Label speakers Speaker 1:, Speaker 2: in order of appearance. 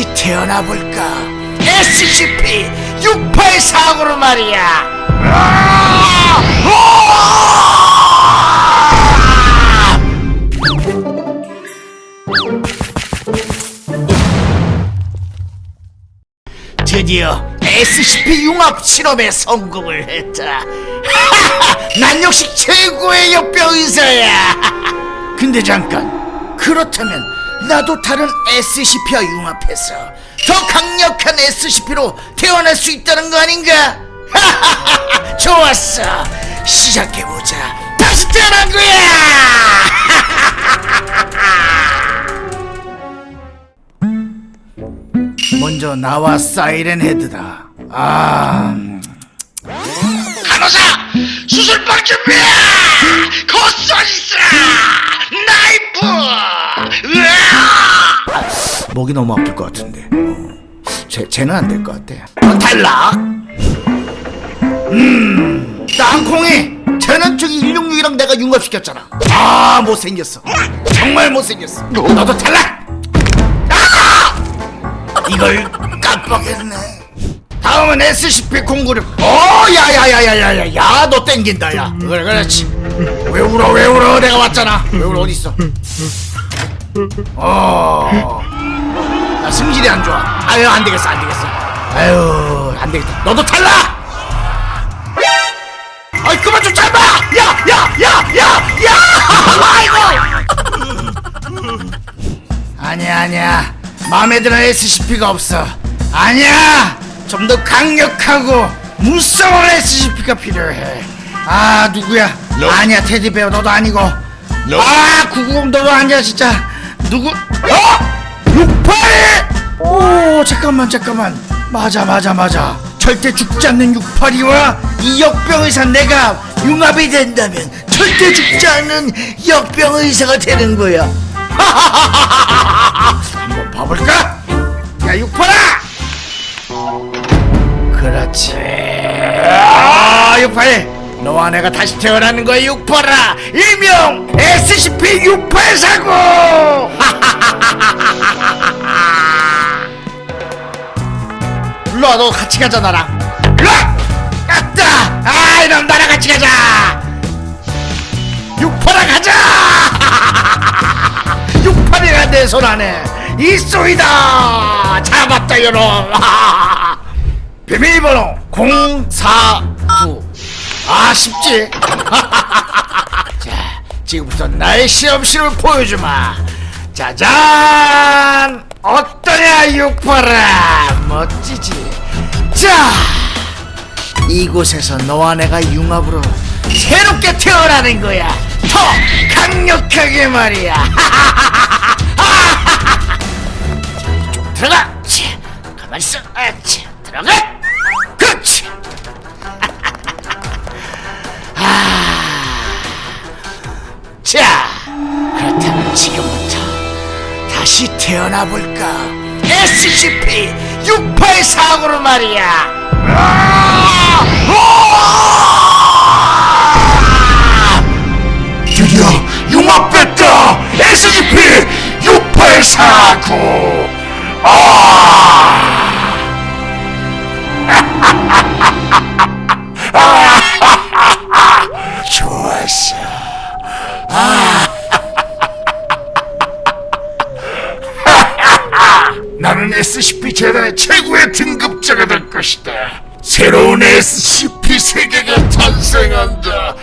Speaker 1: 태어나 볼까 SCP-684구로 말이야 아! 아! 드디어 SCP-융합 실험에 성공을 했다 난 역시 최고의 역병 의사야 근데 잠깐 그렇다면 나도 다른 SCP와 융합해서 더 강력한 SCP로 태어날 수 있다는 거 아닌가? 좋았어. 시작해보자. 다시 태어난 거야! 먼저 나와 사이렌 헤드다. 아... 음. 간호사 수술방 준비해 목이 너무 아플 것 같은데. 어. 쟤, 쟤는 안 될 것 같아. 어, 탈락! 음. 땅콩이 저기 166이랑 내가 융합시켰잖아. 아 못생겼어. 정말 못생겼어. 너도 탈락! 아! 이걸 깜빡했네. 다음은 SCP-096 어 야야야야야야 야너 땡긴다 야. 그래 그렇지 왜 울어 왜 울어? 내가 왔잖아. 왜 울어? 어딨어? 어나 승질이 안 좋아. 아유 안 되겠어 안 되겠어. 아유 안 되겠다. 너도 탈락! 아이 그만 좀 잡아 야야야야야! 아이고! 아니야 아니야. 마음에 드는 SCP가 없어. 아니야! 좀 더 강력하고 무서운 SCP가 필요해. 아 누구야? 아니야 테디베어 너도 아니고. 아 구구공 너도 아니야 진짜. 누구? 어? 68! 오 잠깐만 잠깐만. 맞아 맞아 맞아. 절대 죽지 않는 682와 이 역병 의사 내가 융합이 된다면 절대 죽지 않는 역병 의사가 되는 거야. 한번 봐볼까? 야 682! 그렇지. 아682 너와 내가 다시 태어나는 거야 682 일명 SCP-6849 일로와 너 같이 가자 나랑. 일로와! 갔다! 아 이놈 나랑 같이 가자! 682 가자! 682가 내 손 안에 있소이다! 잡았다 이놈! 비밀번호 049 아 쉽지? 자 지금부터 나의 시험실을 보여주마. 짜잔! 어떠냐 육파라? 멋지지 자! 이곳에서 너와 내가 융합으로 새롭게 태어나는 거야. 더 강력하게 말이야. 자 이쪽 들어가! 자, 가만 있어. 아, 자, 들어가! 그렇지! 자, 그렇다면 지금부터 다시 태어나 볼까? SCP-684구로 말이야. 아! 아! 드디어 융합됐다. SCP-6849. 아! 나는 SCP 재단의 최고의 등급자가 될 것이다. 새로운 SCP 세계가 탄생한다.